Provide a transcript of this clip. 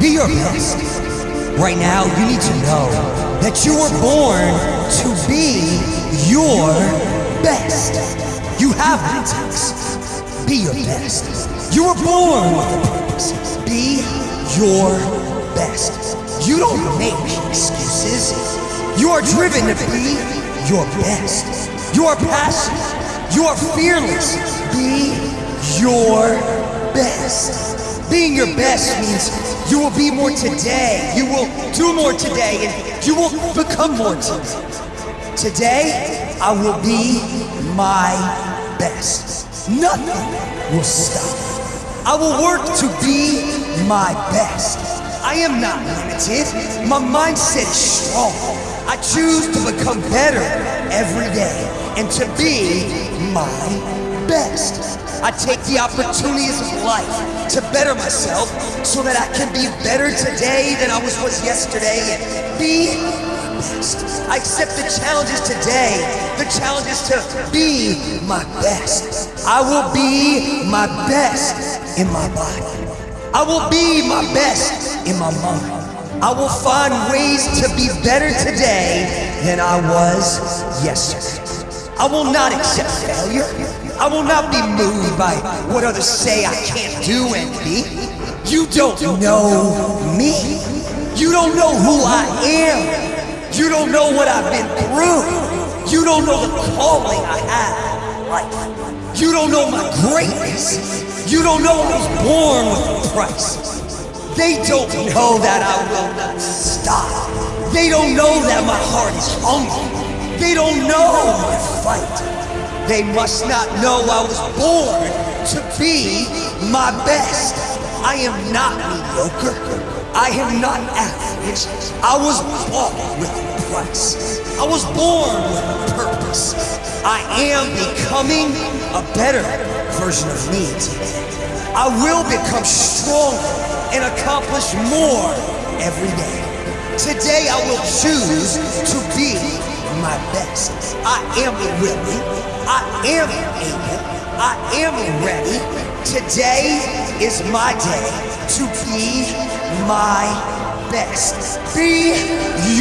Be your best. Right now, you need to know that you were born to be your best. You have it. Be your best. You were born with a purpose. Be your best. You don't make excuses. You are driven to be your best. You are passionate. You are fearless. Be your best. Being your best means you will be more today. You will do more today and you will become more today. Today, I will be my best. Nothing will stop. I will work to be my best. I am not limited. My mindset is strong. I choose to become better every day and to be my best. I take the opportunities of life to better myself so that I can be better today than I was, was yesterday and be best. I accept the challenges today, the challenges to be my best. I will be my best in my body. I will be my best in my mind. I will find ways to be better today than I was yesterday. I will not accept failure. I will not be moved by what others say I can't do and be. You don't know me. You don't know who I am. You don't know what I've been through. You don't know the calling I have life. You don't know my greatness. You don't know I was born with a price. They don't know that I will not stop. They don't know that my heart is hungry. They don't know my fight. They must not know I was born to be my best. I am not mediocre. I am not average. I was bought with a price. I was born with a purpose. I am becoming a better version of me today. I will become stronger and accomplish more every day. Today I will choose to be my best. I am willing. I am able. I am ready. Today is my day to be my best. Be.